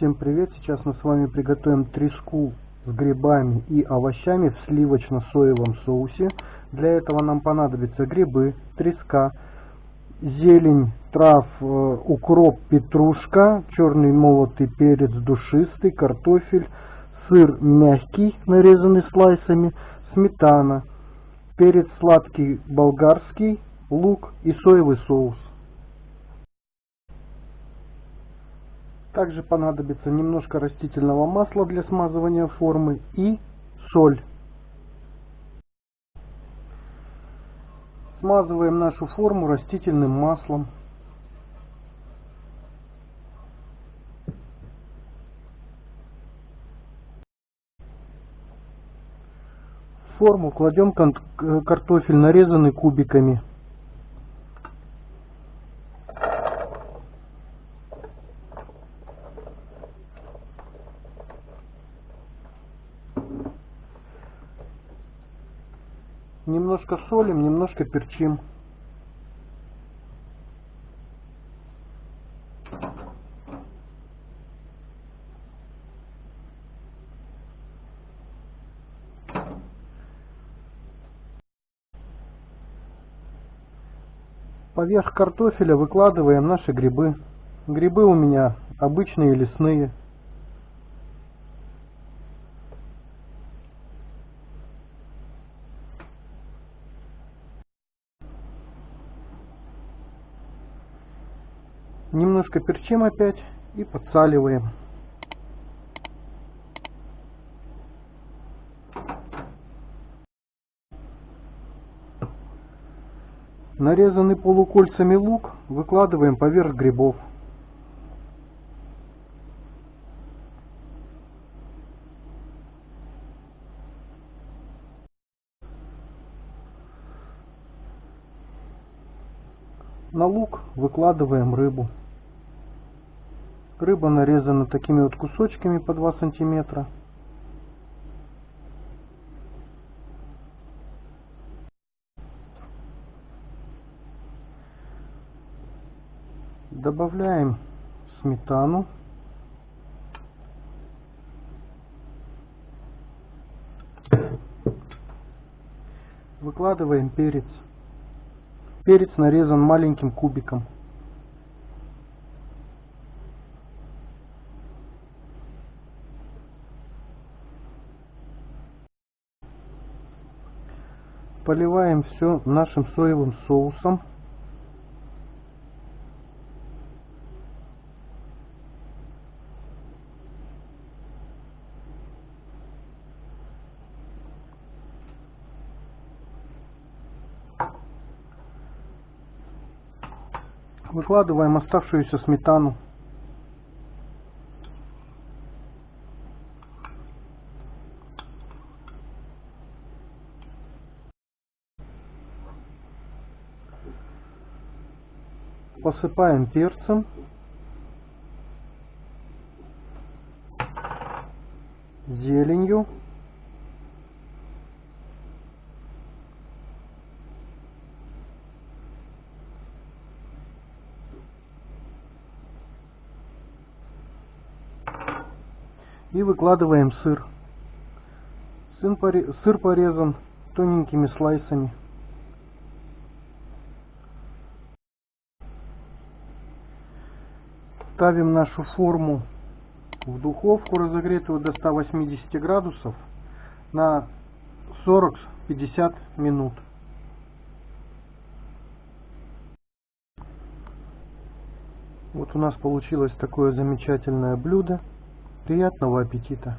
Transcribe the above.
Всем привет! Сейчас мы с вами приготовим треску с грибами и овощами в сливочно-соевом соусе. Для этого нам понадобятся грибы, треска, зелень, трав, э, укроп, петрушка, черный молотый перец душистый, картофель, сыр мягкий, нарезанный слайсами, сметана, перец сладкий болгарский, лук и соевый соус. Также понадобится немножко растительного масла для смазывания формы и соль. Смазываем нашу форму растительным маслом. В форму кладем картофель, нарезанный кубиками. Немножко солим, немножко перчим. Поверх картофеля выкладываем наши грибы. Грибы у меня обычные лесные. Немножко перчим опять и подсаливаем. Нарезанный полукольцами лук выкладываем поверх грибов. На лук выкладываем рыбу. Рыба нарезана такими вот кусочками по 2 сантиметра. Добавляем сметану. Выкладываем перец. Перец нарезан маленьким кубиком. Поливаем все нашим соевым соусом. Выкладываем оставшуюся сметану. Посыпаем перцем. Зеленью. И выкладываем сыр. Сыр порезан тоненькими слайсами. Ставим нашу форму в духовку разогретую до 180 градусов на 40-50 минут. Вот у нас получилось такое замечательное блюдо. Приятного аппетита!